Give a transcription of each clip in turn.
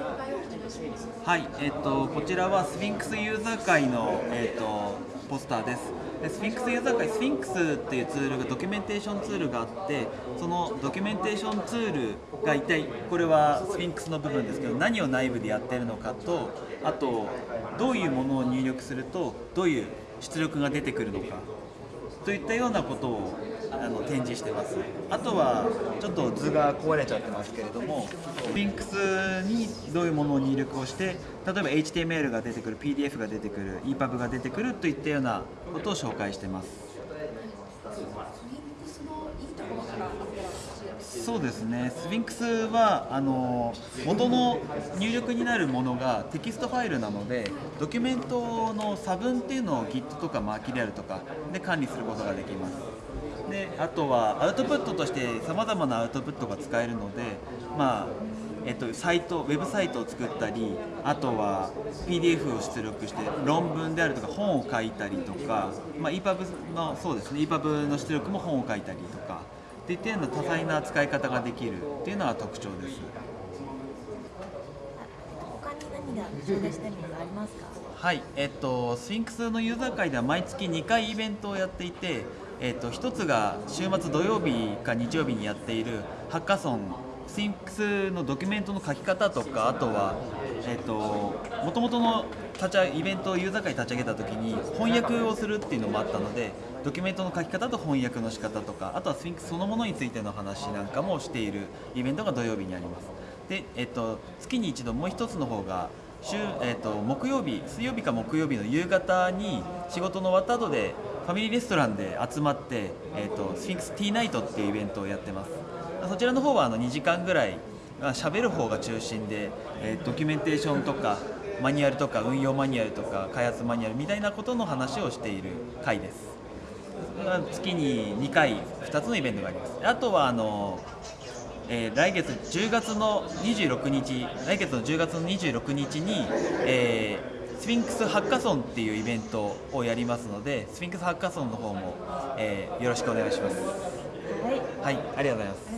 はい、えっと、こちらはスフィンクスユーザー会の、えっと、ポスターです。でスフィンクスユーザー会、スフィンクスっていうツールがドキュメンテーションツールがあって、そのドキュメンテーションツールが一体、これはスフィンクスの部分ですけど、何を内部でやってるのかと、あと、どういうものを入力すると、どういう出力が出てくるのかといったようなことをあの展示してます。あとはちょっと図が壊れちゃってますけれどもリンクスにどういうものを入力をして例えば HTML が出てくる PDF が出てくる EPUB が出てくるといったようなことを紹介してます。そうですね、スフィンクスはあの元の入力になるものがテキストファイルなのでドキュメントの差分っていうのを Git とか Mercurial とかで管理することができます。であとはアウトプットとしてさまざまなアウトプットが使えるので、まあえっと、サイトウェブサイトを作ったりあとは PDF を出力して論文であるとか本を書いたりとか、まあ、EPUB のそうですね EPUB の出力も本を書いたりとかっていったような多彩な使い方ができるっていうのが特徴です。他に何が紹介したいものがありますか？はい、えっと、スフィンクスのユーザー会では毎月2回イベントをやっていて、えっと、1つが週末土曜日か日曜日にやっているハッカソンスフィンクスのドキュメントの書き方とかあとはえっともともとの立ちイベントをユーザー会立ち上げた時に翻訳をするっていうのもあったのでドキュメントの書き方と翻訳の仕方とかあとはスフィンクスそのものについての話なんかもしているイベントが土曜日にあります。で、えっと、月に一度もう一つの方が週、えーと、木曜日水曜日か木曜日の夕方に仕事の終わった後でファミリーレストランで集まって、えーと、 Sphinx Tea Night っていうイベントをやってます。そちらの方はあの2時間ぐらい喋る方が中心で、えー、ドキュメンテーションとかマニュアルとか運用マニュアルとか開発マニュアルみたいなことの話をしている回です。月に2回2つのイベントがあります。あとはあのえー、来月10月の26日来月の10月の26日に、えー、スフィンクスハッカソンっていうイベントをやりますのでスフィンクスハッカソンの方も、えー、よろしくお願いします。はい、はい、ありがとうございます。あ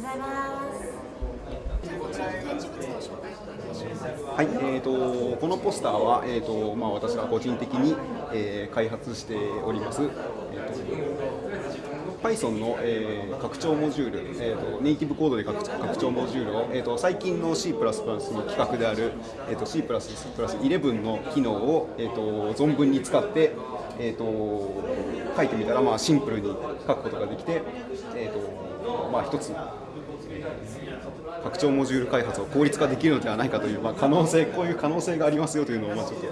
りがとうございますはい、えーと、このポスターは、えーとまあ、私が個人的に、えー、開発しております、えーと Python の、えー、拡張モジュール、えーと、ネイティブコードで拡拡張モジュールを、えーと、最近の C++ の規格である、えーと、C++11 の機能を、えー、と存分に使って、えー、と書いてみたら、まあ、シンプルに書くことができて、えーとまあ、一つ拡張モジュール開発を効率化できるのではないかという、まあ、可能性こういう可能性がありますよというのを、まあ、ちょっと,、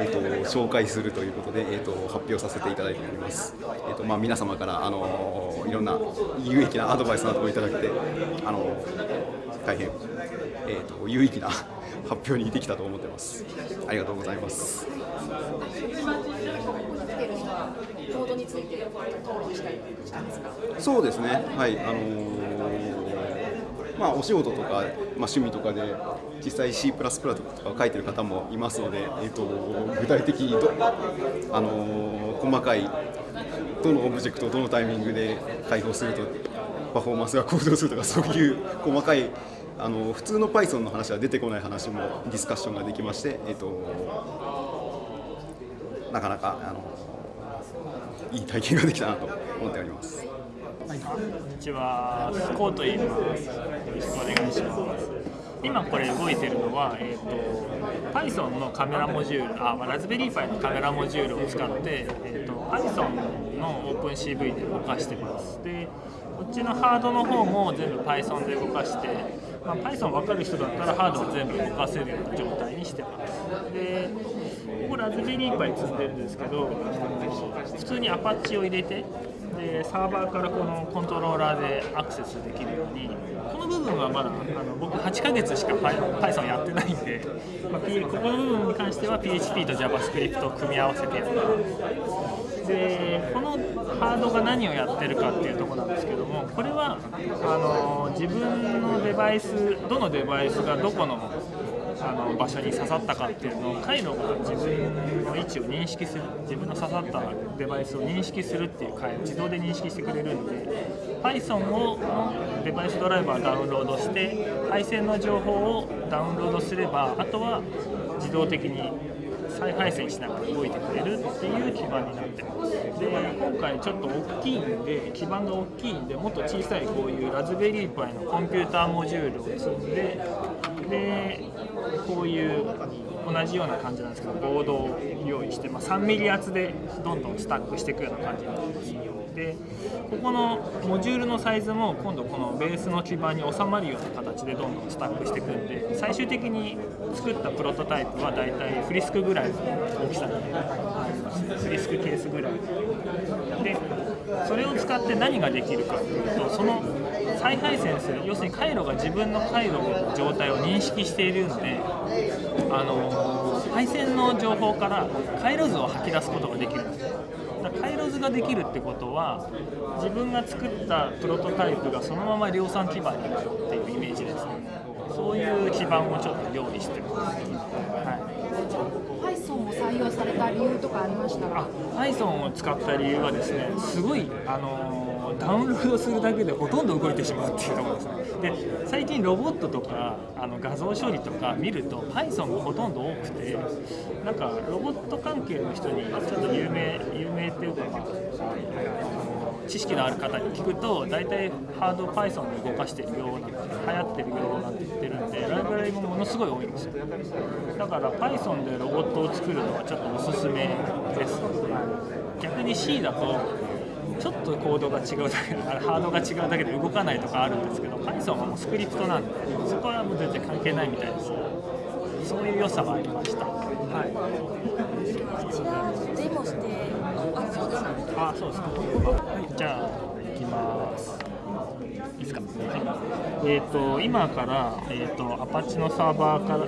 えーと、紹介するということで、えーと、発表させていただいております、えーとまあ、皆様から、あのいろんな有益なアドバイスなどをいただいて、あの大変、えー、と有意義な発表にできたと思ってます。ありがとうございます。そうですね。はい。あのーまあ、お仕事とか、まあ、趣味とかで実際 C++ とか書いてる方もいますので、えーと、具体的にど、あのー、細かいどのオブジェクトをどのタイミングで開放するとパフォーマンスが向上するとかそういう細かいあの普通の Python の話は出てこない話もディスカッションができまして、えーと、なかなかあのいい体験ができたなと思っております。はい、こんにちは、コーと言います。よろしくお願いします。今これ動いてるのは、えーと、Python のカメラモジュール、あ、まあ、ラズベリーパイのカメラモジュールを使って、えーと、Python の OpenCV で動かしてます。で、こっちのハードの方も全部 Python で動かして、まあ、Python 分かる人だったらハードを全部動かせるような状態にしてます。で、ここラズベリーパイ積んでるんですけど、普通にアパッチを入れて、でサーバーからこのコントローラーでアクセスできるようにこの部分はまだあの僕8ヶ月しか Python やってないんで、まあ、ここの部分に関しては PHP と JavaScript を組み合わせてやった。でこのハードが何をやってるかっていうとこなんですけどもこれはあの自分のデバイスどのデバイスがどこのあの場所に刺さったかっていうのを回路が自分の位置を認識する自分の刺さったデバイスを認識するっていう回路自動で認識してくれるんで Python をデバイスドライバーダウンロードして配線の情報をダウンロードすればあとは自動的に再配線しながら動いてくれるっていう基盤になってます。で今回ちょっと大きいんで基盤が大きいんでもっと小さいこういうラズベリーパイのコンピューターモジュールを積んででこういう同じような感じなんですけどボードを用意して、まあ、3ミリ厚でどんどんスタックしていくような感じになってますでここのモジュールのサイズも今度このベースの基板に収まるような形でどんどんスタックしていくんで最終的に作ったプロトタイプはだいたいフリスクぐらいの大きさにフリスクケースぐらい。でそれを使って何ができるかというとその再配線する。要するに回路が自分の回路の状態を認識しているのであの配線の情報から回路図を吐き出すことができる。んですだ回路図ができるってことは自分が作ったプロトタイプがそのまま量産基盤になるっていうイメージですね。そういう基盤をちょっと用意してます、はい、Python を採用された理由とかありましたら。あ Python を使った理由はですねすごいあのダウンロードするだけでほとんど動いてしまうっていうところですね。で最近ロボットとかあの画像処理とか見ると Python がほとんど多くてなんかロボット関係の人にちょっと有名有名っていうかまあ知識のある方に聞くと大体ハード Python で動かしてるよなんて流行ってるよなんて言ってるんでライブラリもものすごい多いんですよ。だから Python でロボットを作るのはちょっとおすすめです。逆に C だとちょっとコードが違うだけでハードが違うだけで動かないとかあるんですけど Python はもうスクリプトなんでそこはもう全然関係ないみたいですそういう良さはありましたはいこちらデモしてあそうですねあ、そうですか。はい、じゃあ行きます。いいですか。はい。えっ、と今からえっ、とアパッチのサーバーから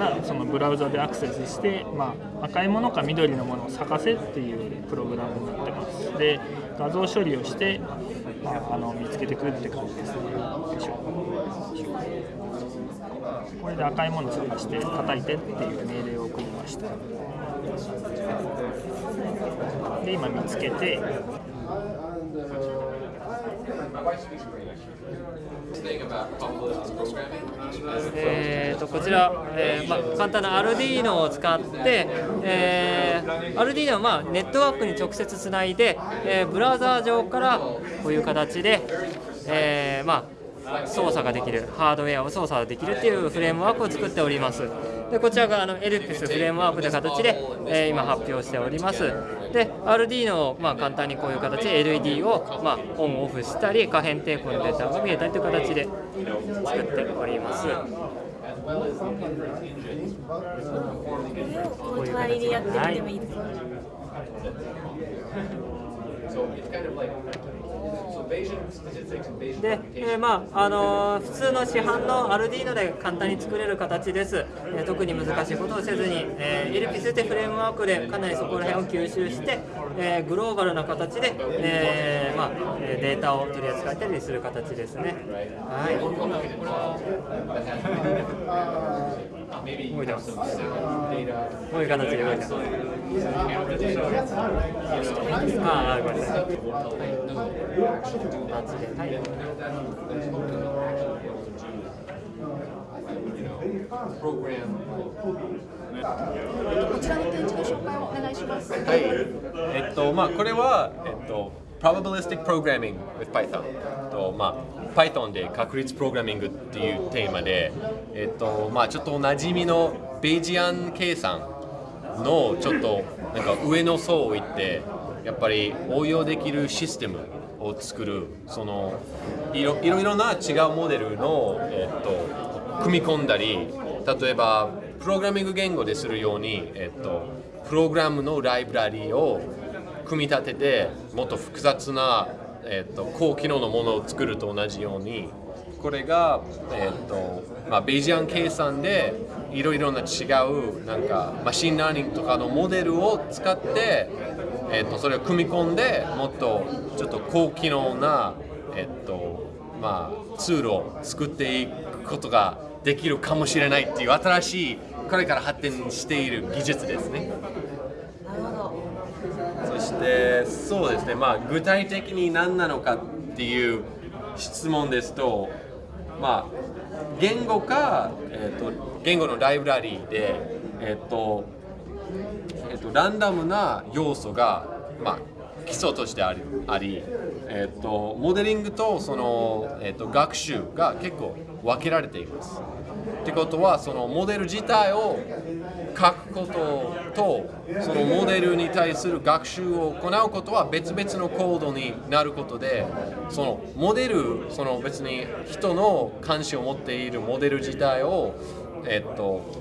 からそのブラウザでアクセスして、まあ赤いものか緑のものを探せっていうプログラムになってます。で画像処理をして、まああの見つけてくるって感じですね。よいしょこれで赤いものを探して叩いてっていう命令を送りました。で今見つけてえー、とこちら、えーま、簡単なアルディーノを使って、えー、アルディーノは、まあ、ネットワークに直接つないで、えーブラウザー上からこういう形で、えーまあ、操作ができるハードウェアを操作できるっていうフレームワークを作っております。でこちらがあの Elpis フレームワークという形で、えー今発表しております。で Arduino を、まあ、簡単にこういう形で LED を、まあ、オンオフしたり可変テープのデータが見えたりという形で作っております。この隣でやってみてもいで、えーまああのー普通の市販のアルディーノで簡単に作れる形です、えー特に難しいことをせずに、えー、エルピスってフレームワークでかなりそこら辺を吸収して、えーグローバルな形で、えーまあ、えーデータを取り扱ったりする形ですね。はい動いてます。こういう形で動いてます。ああ、ごめんなさ。い。こちらの展示の紹介をお願いします。はい、えっとまあこれはえっと probabilistic programming with Python とまあ Python で確率プログラミングっていうテーマでえっとまあちょっとおなじみのベイジアン計算のちょっとなんか上の層をいってやっぱり応用できるシステムを作るそのいろいろな違うモデルの、えっと、組み込んだり例えばプログラミング言語でするように、えっと、プログラムのライブラリを組み立ててもっと複雑な、えっと、高機能のものを作ると同じようにこれが、えっとまあ、ベイジアン計算でいろいろな違うなんか machine learning とかのモデルを使って、えっと、それを組み込んでもっとちょっと高機能な、えっとまあ、ツールを作っていくことができるかもしれないっていう新しいこれから発展している技術ですね。なるほどそしてそうですね、まあ、具体的に何なのかっていう質問ですと、まあ、言語か、えー、と言語のライブラリーで、えーと、とランダムな要素が、まあ、基礎としてありあり、えー、とモデリングとその、えー、と学習が結構分けられています。ってことはそのモデル自体を書くこととそのモデルに対する学習を行うことは別々のコードになることでそのモデルその別に人の関心を持っているモデル自体をえっと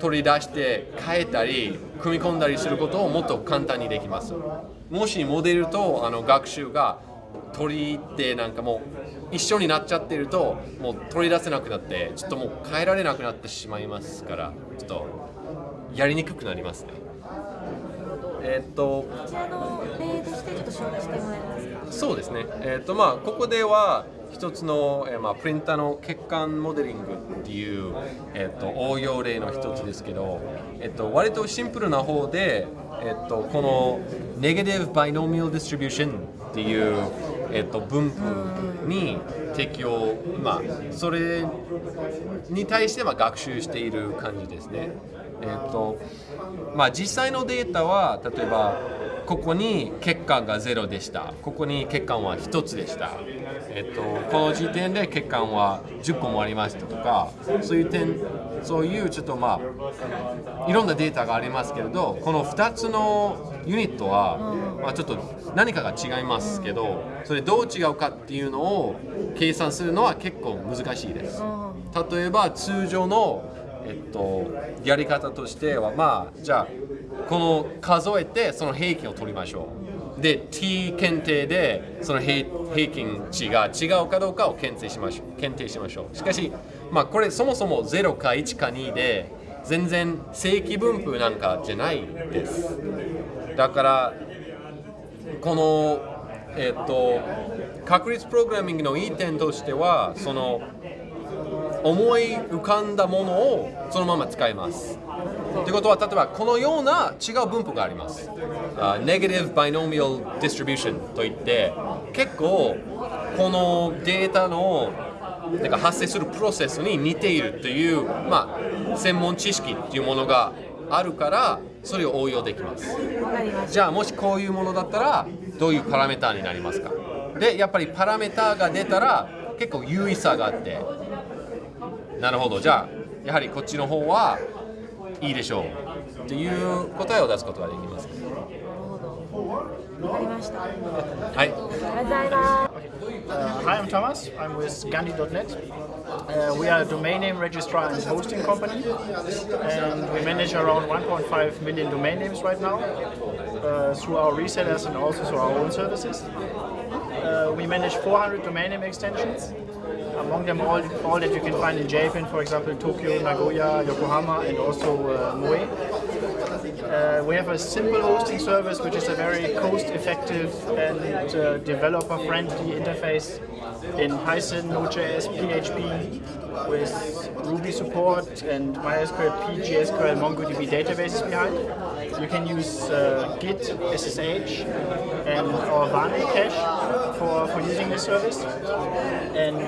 取り出して変えたり組み込んだりすることをもっと簡単にできます。もしモデルとあの学習が取り入ってなんかもう一緒になっちゃってるともう取り出せなくなってちょっともう変えられなくなってしまいますからちょっとやりにくくなりますね。えーっとこちらの例としてちょっと紹介してもらえますかそうですね、えーとまあ、ここでは一つの、えーまあ、プリンターの血管モデリングっていう、えー、と応用例の一つですけど、えー、と割とシンプルな方で、えー、とこのネガティブ・バイノミアル・ディストリビューションっていう、えー、と分布に適用、まあ、それに対してまあ学習している感じですね。えーとまあ、実際のデータは例えばここに血管が0でした。ここに血管は1つでした、えっと、この時点で血管は10個もありましたとかそういう点そういうちょっとまあいろんなデータがありますけれどこの2つのユニットは、まあ、ちょっと何かが違いますけどそれどう違うかっていうのを計算するのは結構難しいです。例えば通常のえっと、やり方としてはまあじゃあこの数えてその平均を取りましょう。で t 検定でその平均値が違うかどうかを検定しましょう。検定しましょう。しかしまあこれそもそも0か1か2で全然正規分布なんかじゃないです。だからこのえっと確率プログラミングのいい点としてはその思い浮かんだものをそのまま使います。ということは例えばこのような違う分布があります。あ Negative Binomial Distribution といって結構このデータのなんか発生するプロセスに似ているという、まあ、専門知識っていうものがあるからそれを応用できます。じゃあもしこういうものだったらどういうパラメーターになりますか？でやっぱりパラメーターが出たら結構優位さがあって。なるほど。じゃあやはりこっちの方はいいでしょうっていう答えを出すことができますたわかりましたありはいがとうございます Uh, hi, I'm Thomas. I'm with Gandhi.net. Uh, we are a domain name registrar and hosting company, and we manage around 1.5 million domain names right now uh, through our resellers and also through our own services. Uh, we manage 400 domain name extensions. among them, all, all that you can find in Japan, for example, Tokyo, Nagoya, Yokohama, and also uh, Moe. Uh, we have a simple hosting service, which is a very cost-effective and uh, developer-friendly interface in Python, Node.js, PHP, with Ruby support and MySQL, PGSQL, MongoDB databases behind. You can use uh, Git, SSH, and our Vane cache for, for using this service. And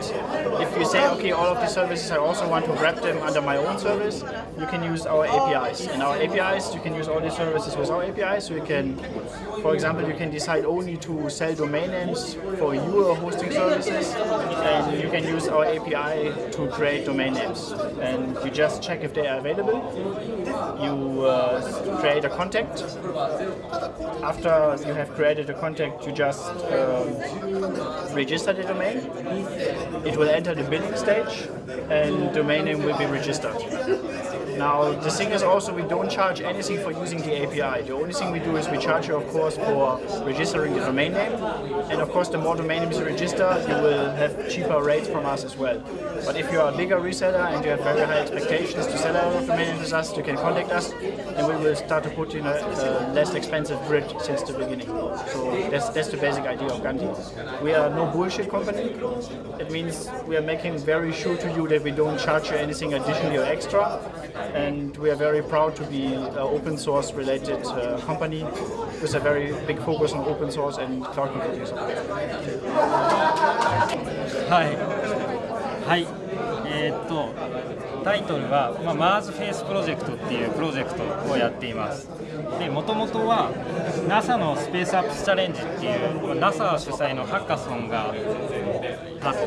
if you say, okay, all of these services, I also want to wrap them under my own service, you can use our APIs. And our APIs, you can use all these services with our APIs. So you can, for example, you can decide only to sell domain names for your hosting services, and you can use our API to create domain names. And you just check if they are available. You uh, create a contact. After you have created a contact, you just um, register the domain. It will enter the billing stage, and domain name will be registered. Now, the thing is also we don't charge anything for using the API. The only thing we do is we charge you, of course, for registering the domain name. And of course, the more domain names you register, you will have cheaper rates from us as well. But if you are a bigger reseller and you have very high expectations to sell lot of domain names with us, you can contact us and we will start to put in a, a less expensive grid since the beginning. So that's, that's the basic idea of Gandhi. we are no bullshit company. It means we are making very sure to you that we don't charge you anything additionally or extra And we are very proud to be an open source related uh, company with a very big focus on open source and cloud computing software. はい、はい、えーっと タイトルは、まあ、マーズフェイスプロジェクトっていうプロジェクトをやっています。で、もともとは NASA のスペースアップスチャレンジっていうまあ NASA 主催のハッカソンがあっ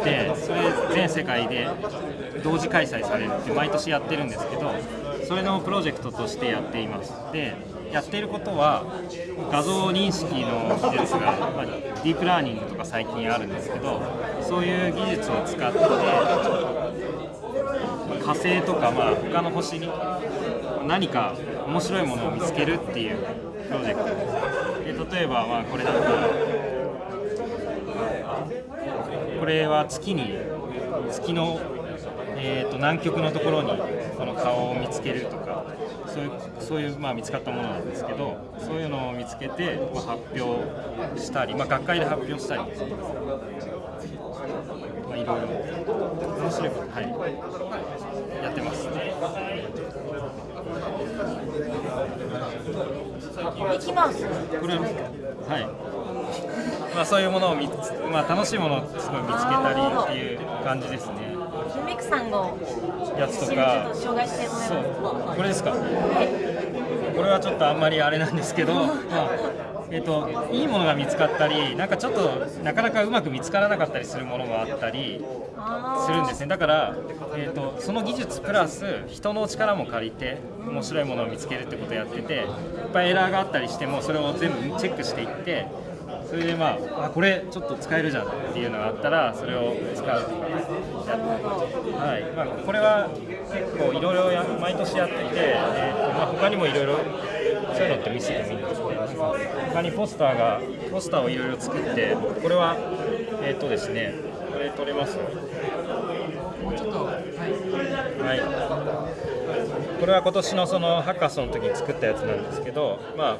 て、それ全世界で同時開催されるって毎年やってるんですけど、それのプロジェクトとしてやっています。で、やっていることは画像認識の技術が、まあ、ディープラーニングとか最近あるんですけどそういう技術を使って火星とか、まあ、他の星に何か面白いものを見つけるっていうプロジェクト。ですで例えば、まあ、これだったらこれは月に月の、えー、と南極のところにこの顔を見つけるとかそういうそういう、まあ、見つかったものなんですけどそういうのを見つけて、まあ、発表したり、まあ、学会で発表したり、まあ、いろいろ。面白いこと、はい、やってます。はい。まあ、そういうものを見つ、まあ、楽しいものをすごい見つけたりっていう感じですね。ヒミクさんのやつとちょか？そう。これですか？これはちょっとあんまりあれなんですけど、まあえっといいものが見つかったりなんかちょっとなかなかうまく見つからなかったりするものもあったりするんですね。だから、えっとその技術プラス人の力も借りて面白いものを見つけるってことをやってていっぱいエラーがあったりしてもそれを全部チェックしていってそれでまああこれちょっと使えるじゃんっていうのがあったらそれを使う。はい。まあ、これは結構いろいろ毎年やっていて、えーとまあ、他にもいろいろそういうのって見せてもいいんです他にポスターがポスターをいろいろ作ってこれはえっ、とですねこれ撮れます？はい。これは今年のそのハッカソンの時に作ったやつなんですけど、まあ、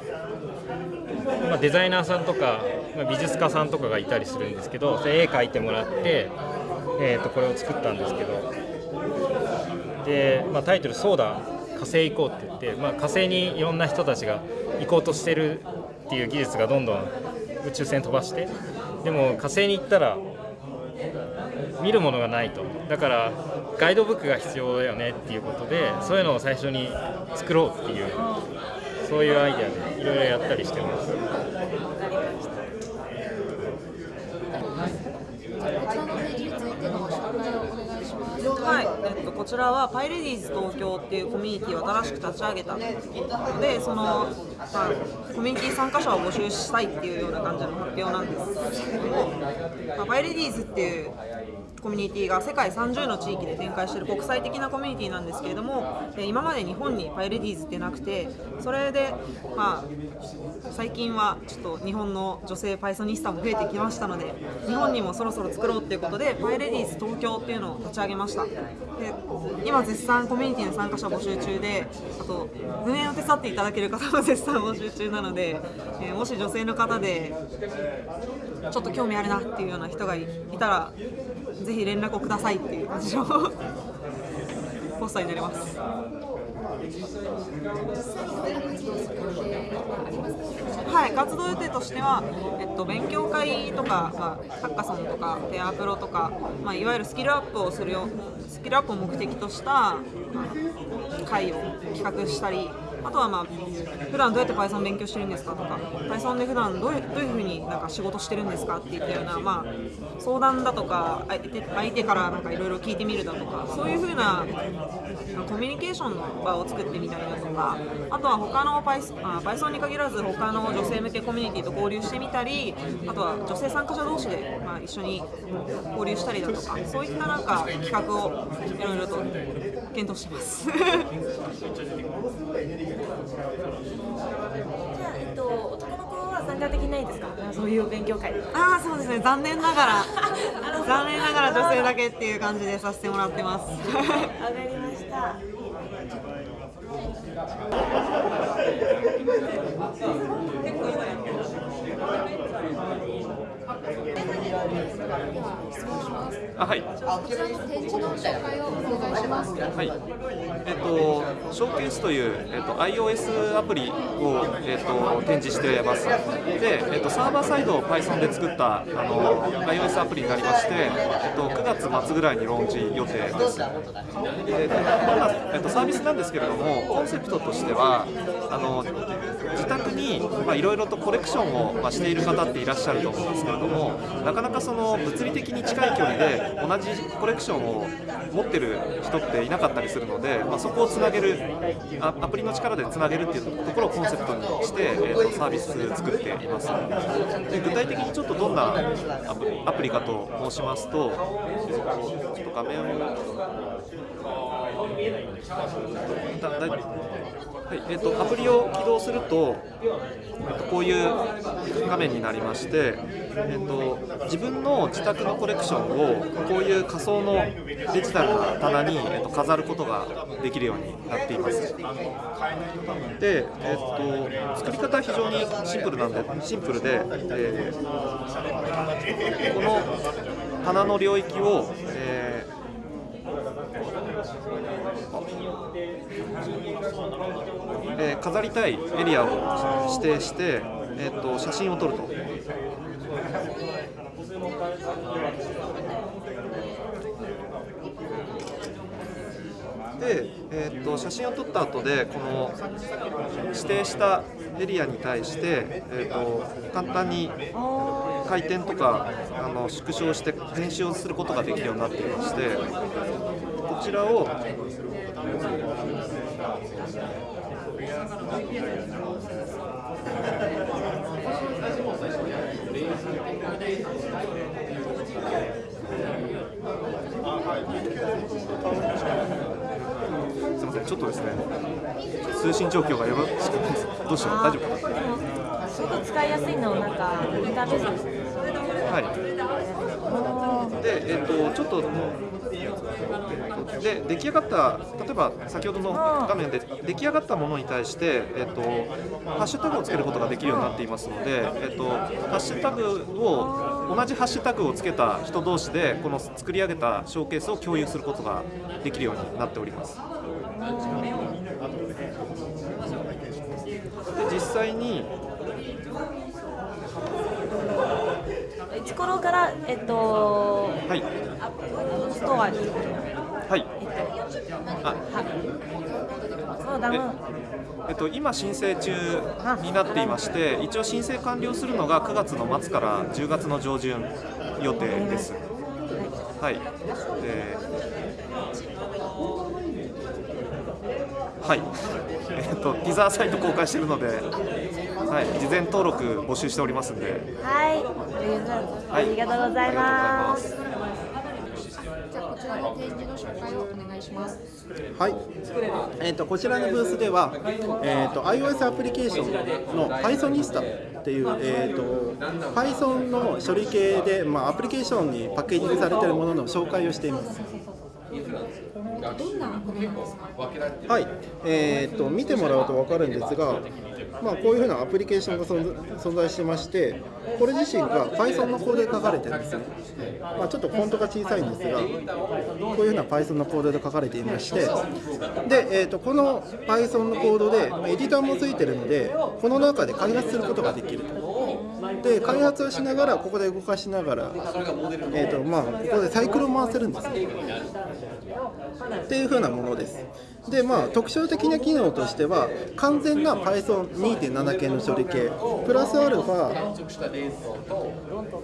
まあデザイナーさんとか、まあ美術家さんとかがいたりするんですけど絵描いてもらって、えー、とこれを作ったんですけど。で、まあ、タイトル「そうだ火星行こう」って言って、まあ、火星にいろんな人たちが行こうとしてるっていう技術がどんどん宇宙船飛ばしてでも火星に行ったら見るものがないとだからガイドブックが必要だよねっていうことでそういうのを最初に作ろうっていうそういうアイデアでいろいろやったりしてます。はい、えっと、こちらはパイレディーズ東京っていうコミュニティを新しく立ち上げたのでその、ま、コミュニティ参加者を募集したいっていうような感じの発表なんですけども、ま、パイレディーズっていうコミュニティが世界30の地域で展開している国際的なコミュニティなんですけれども今まで日本にパイレディーズってなくてそれで、まあ、最近はちょっと日本の女性パイソニスタも増えてきましたので日本にもそろそろ作ろうっていうことでパイレディーズ東京っていうのを立ち上げました。で今絶賛コミュニティの参加者募集中であと運営を手伝っていただける方も絶賛募集中なので、えもし女性の方でちょっと興味あるなっていうような人がいたらぜひ連絡をくださいっていう感じのポスターになります。はい、活動予定としては、えっと、勉強会とか、まあ、ハッカソンとかペアプロとか、まあ、いわゆるスキルアップをするよスキルアップを目的とした、まあ、会を企画したりあとはまあ普段どうやって Python 勉強してるんですかとか Python で普段どういうどういうふうになんか仕事してるんですかっていったような、まあ、相談だとか相手からなんかいろいろ聞いてみるだとかそういうふうなコミュニケーションの場を作ってみたりだとかあとは他の Python, に限らず他の女性向けコミュニティと交流してみたりあとは女性参加者同士で、まあ、一緒に交流したりだとかそういったなんか企画をいろいろと検討してます。じゃあ、えっと、男の子は参加できないですか？そういう勉強会。ああそうですね。残念ながら。残念ながら女性だけっていう感じでさせてもらってます。わかりました。質問します。あはいこちらの展示の紹介をお願いします。はい、えっと、ショーケースという、えっと、iOS アプリを、えっと、展示しています。で、えっと、サーバーサイドを Python で作ったあの iOS アプリになりまして、えっと、9月末ぐらいにローンチ予定です。で、えっと、サービスなんですけれども、コンセプトとしては、あの自宅にいろいろとコレクションをましている方っていらっしゃると思うんですけれども、なかなかその物理的に近い距離で同じコレクションを持ってる人っていなかったりするので、まあ、そこをつなげるあアプリの力でつなげるっていうところをコンセプトにして、えー、とサービス作っています。で具体的にちょっとどんなアプリかと申しますと、えーとちょっと画面をだだはいえー、とアプリを起動すると、えー、とこういう画面になりまして、えー、と自分の自宅のコレクションをこういう仮想のデジタルな棚に、えー、と飾ることができるようになっています。で、えー、と作り方は非常にシンプルなんでシンプルで、えーこの棚の領域を、えーえー飾りたいエリアを指定して、えー、と写真を撮ると。で、えー、と写真を撮った後でこの指定したエリアに対して、えー、と簡単に回転とかあの縮小して編集をすることができるようになっていましてこちらをすみませんちょっとですね通信状況がよろしくないですどうしよう大丈夫かなすごく使いやすいのなんかインターフェースですね。はい。で、えっと、ちょっと。で出来上がった例えば先ほどの画面で出来上がったものに対して、えっと、ハッシュタグをつけることができるようになっていますので、えっと、ハッシュタグを同じハッシュタグをつけた人同士でこの作り上げたショーケースを共有することができるようになっております。で実際にいつ頃からえっとはい。ストアに。はい。あ。そうだもん。えっと、今、申請中になっていまして、一応申請完了するのが9月の末から10月の上旬予定です。はい。ではい。えっと、ティザーサイト公開しているので、はい、事前登録募集しておりますんで、はいありがとうございます。じゃあこちらの展示の紹介をお願いします。はい、えー、とこちらのブースでは、えー、と iOS アプリケーションの Pythonista っていう、えー、と Python の処理系で、まあ、アプリケーションにパッケージングされているものの紹介をしています。どんなものなんですか？はい、えー、と見てもらうと分かるんですが、まあ、こういうふうなアプリケーションが存在してまして、これ自身が Python のコードで書かれてるんですね。まあ、ちょっとフォントが小さいんですが、こういうふうな Python のコードで書かれていまして、で、えー、とこの Python のコードで、エディターもついてるので、この中で開発することができると。で開発をしながらここで動かしながら、えーとまあ、ここでサイクルを回せるんですね。っていう風なものです。でまあ特徴的な機能としては完全な Python2.7 系の処理系プラスアルファ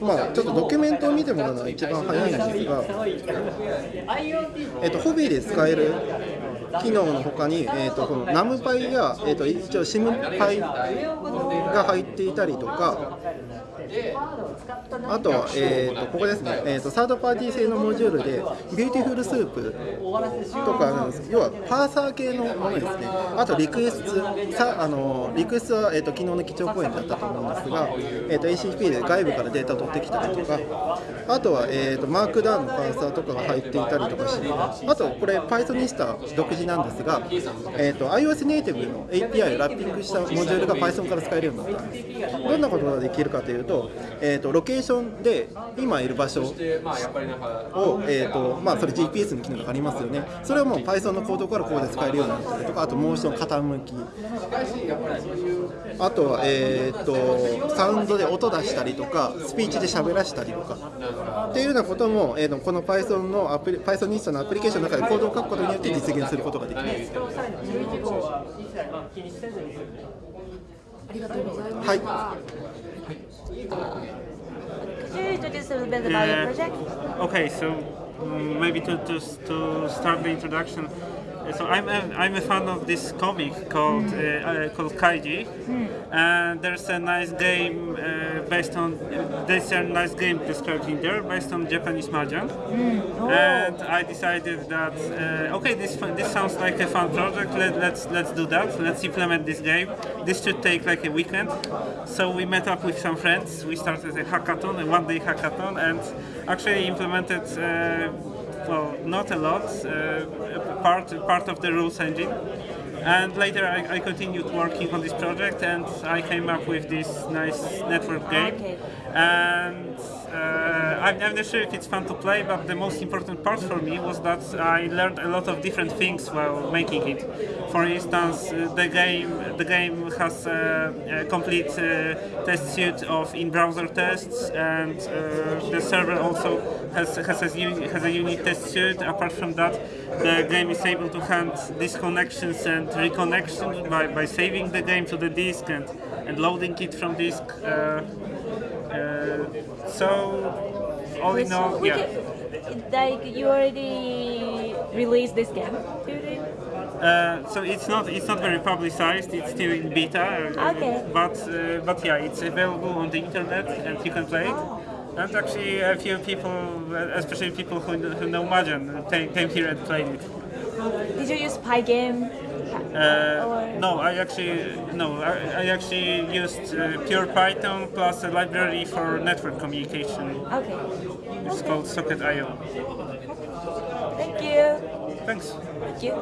まあちょっとドキュメントを見てもらうのが一番早いんですが、えっとホビーで使える機能のほかに、えー、とこのナムパイや、えー、と一応シムパイが入っていたりとかあとは、えー、とここですね、えー、とサードパーティー製のモジュールで Beautiful Soup とか要はパーサー系のものですね。あとリクエストさあのリクエストは、えー、と昨日の基調講演だったと思うんですが、えー、と ACP で外部からデータを取ってきたりとか。あとは、えー、と Markdown のパーサーとかが入っていたりとかしてあとこれ Pythonista 独自なんですが、えー、と iOS ネイティブの API をラッピングしたモジュールが Python から使えるようになったんです。どんなことができるかというとえー、とロケーションで今いる場所を、えーとまあ、それ GPS の機能がありますよね。それをもう Python のコードからここで使えるようになったりとかあとモーション傾き。あとは、えー、とサウンドで音出したりとかスピーチで喋らしたりとか。っていうようなことも、えー、とこの Python のアプリ Python ニストのアプリケーションの中でコードを書くことによって実現することができます。ありがとうございます。はい。 Could you introduce a little bit about your project? Okay, so um, maybe to, to, to start the introduction. uh, So I'm a, I'm a fan of this comic called uh, uh, called Kaiji, and there's a nice game uh, based on uh, there's a nice game described in there based on Japanese mahjong, and I decided that uh, okay this this sounds like a fun project. Let, let's let's do that. Let's implement this game. This should take like a weekend. So we met up with some friends. We started a hackathon, a one-day hackathon, and actually implemented. Well, not a lot, uh, part part of the rules engine. And later I, I continued working on this project and I came up with this nice network game. And uh, I'm, I'm not sure if it's fun to play, but the most important part for me was that I learned a lot of different things while making it. For instance, uh, the game the game has a, a complete uh, test suite of in-browser tests, and uh, the server also has has a, uni- has a unique test suite. Apart from that, the game is able to hand disconnections and reconnection by, by saving the game to the disk and, and loading it from disk. Uh, uh, so all in all, yeah. can- like you already released this game. Uh, so it's not it's not very publicized. It's still in beta. uh, Okay. But uh, but yeah, it's available on the internet and you can play it. And actually, a few people, uh, especially people who, who know Mahjong, came, came here and played it. Did you use Pygame? Uh, no, I actually no, I, I actually used uh, pure Python plus a library for network communication. Okay. It's called Socket.io. Thank you. Thanks. Thank you.